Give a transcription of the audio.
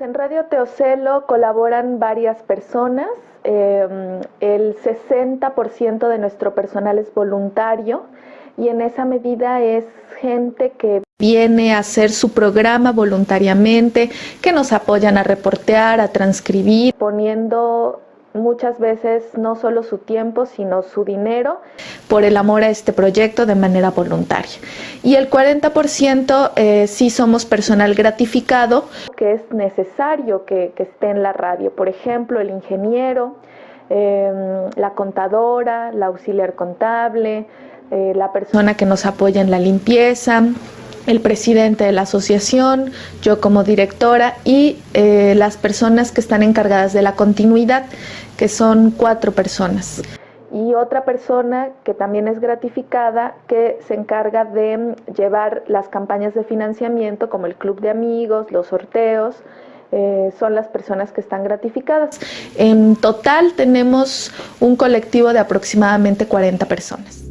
en Radio Teocelo colaboran varias personas. Eh, el 60% de nuestro personal es voluntario y en esa medida es gente que viene a hacer su programa voluntariamente, que nos apoyan a reportear, a transcribir, poniendo muchas veces no solo su tiempo, sino su dinero por el amor a este proyecto de manera voluntaria. Y el 40% eh, sí somos personal gratificado, que es necesario que, esté en la radio. Por ejemplo, el ingeniero, em, la contadora, la auxiliar contable, eh, la persona que nos apoya en la limpieza, el presidente de la asociación, yo como directora y eh, las personas que están encargadas de la continuidad, que son cuatro personas. Y otra persona que también es gratificada, que se encarga de llevar las campañas de financiamiento, como el club de amigos, los sorteos, eh, son las personas que están gratificadas. En total tenemos un colectivo de aproximadamente 40 personas.